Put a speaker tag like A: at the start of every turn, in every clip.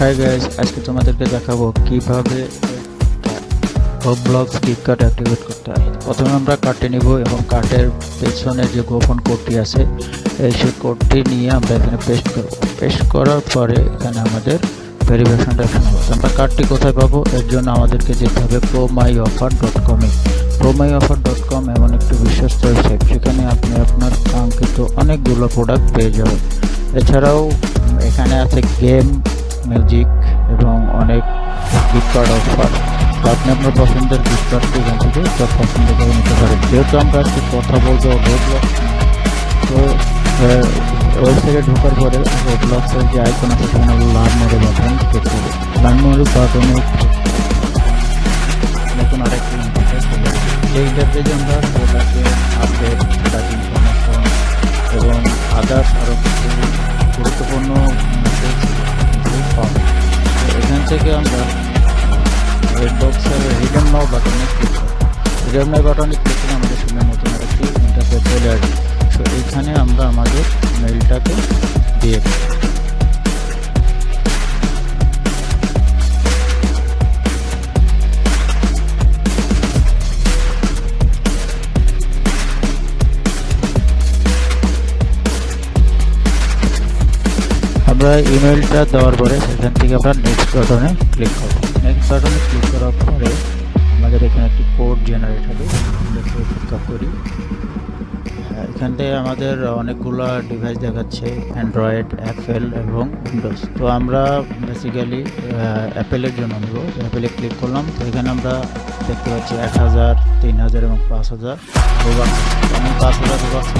A: Hi guys আজকে তোমাদেরকে দেখাবো কীভাবে ব্লগস ফ্লিপকার্ট অ্যাক্টিভেট করতে হয়। প্রথমে আমরা কার্ডটি নিব এবং কার্ডের পেছনে যে গোপন কোডটি আছে, এই সেই কোডটি নিয়ে আমরা এখানে পেস্ট করব। পেস্ট করার পরে এখানে আমাদের ভেরিফিকেশনটা তো আমরা কার্ডটি কোথায় পাবো? এর জন্য আমাদেরকে যেতে হবে প্রো মাই অফার ডট কমে pro my offer dot com এমন একটি বিশ্বস্ত ওয়েবসাইট সেখানে আপনি আপনার কাঙ্ক্ষিত অনেকগুলো প্রোডাক্ট পেয়ে যাবেন। এছাড়াও এখানে আছে গেম মিউজিক এবং অনেক গিফট কার্ড অফার আপনি আপনার পছন্দের গিফট কার্ডটি এখান থেকে সব পছন্দ করে নিতে পারেন। যেহেতু আমরা আজকে কথা বলব রোডব্লক্স তো ওয়েবসাইটে ঢোকার পরে রোডব্লক্সের যে আইকন আছে, সেখানে লার্ন মোডে বাটন ক্লিক করব লার্ন মোডে বাটনে নতুন আরেকটি ইন্টারফেস। এই ইন্টারফেসে আমরা আপডেট থেকে আমরা রেড বক্সের হিডেন নাও বাটনে ক্লিক করব হিডেন নাও বাটনে ক্লিক করে আমাদের সামনে নতুন আরেকটি ইন্টারফেস চলে আসবে। তো এইখানে আমরা আমাদের মেলটাকে দিয়ে দেব আমরা ইমেলটা দেওয়ার পরে সেখান থেকে আমরা নেক্সট বাটনে ক্লিক করব। নেক্সট বাটনে ক্লিক করার পরে আমাদের এখানে একটি কোড জেনারেট হবে। দেখে অপেক্ষা করি। হ্যাঁ, এখান থেকে আমাদের অনেকগুলো ডিভাইস দেখাচ্ছে অ্যান্ড্রয়েড অ্যাপেল এবং উইন্ডোজ তো আমরা বেসিক্যালি অ্যাপেলের জন্য নেব। অ্যাপেলে ক্লিক করলাম। তো এখানে আমরা দেখতে পাচ্ছি এক হাজার তিন হাজার এবং পাঁচ হাজার পাঁচ হাজার রোবাক্স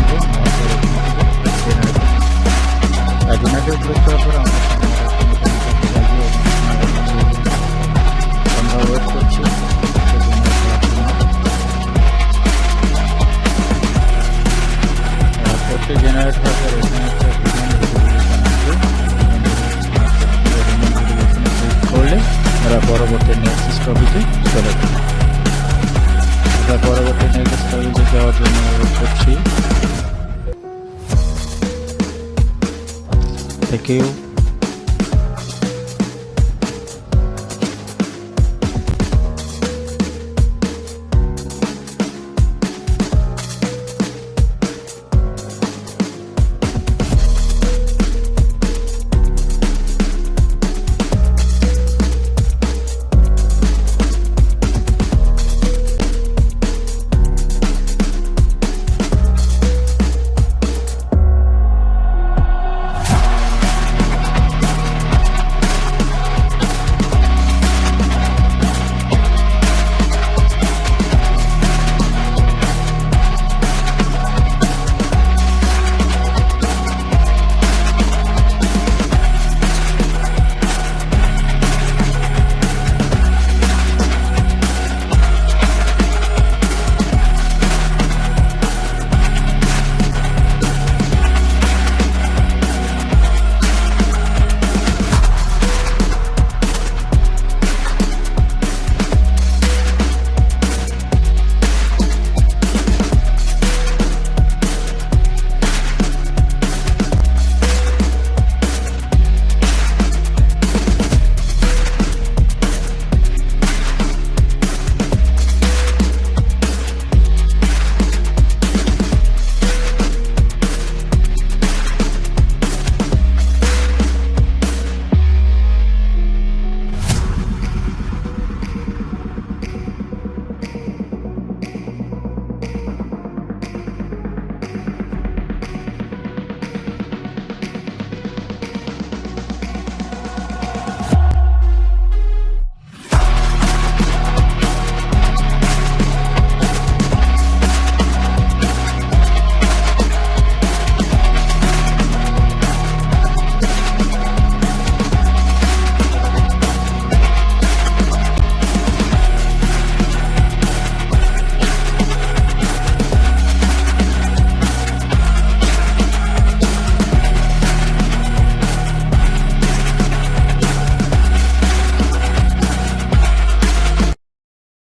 A: জেনারেট হওয়ার এখানে করলে আমরা পরবর্তী নেক্সট স্টপিতে চলে যাব আমরা পরবর্তী নেক্সট স্টপিতে যাওয়ার জন্য করছি thank you.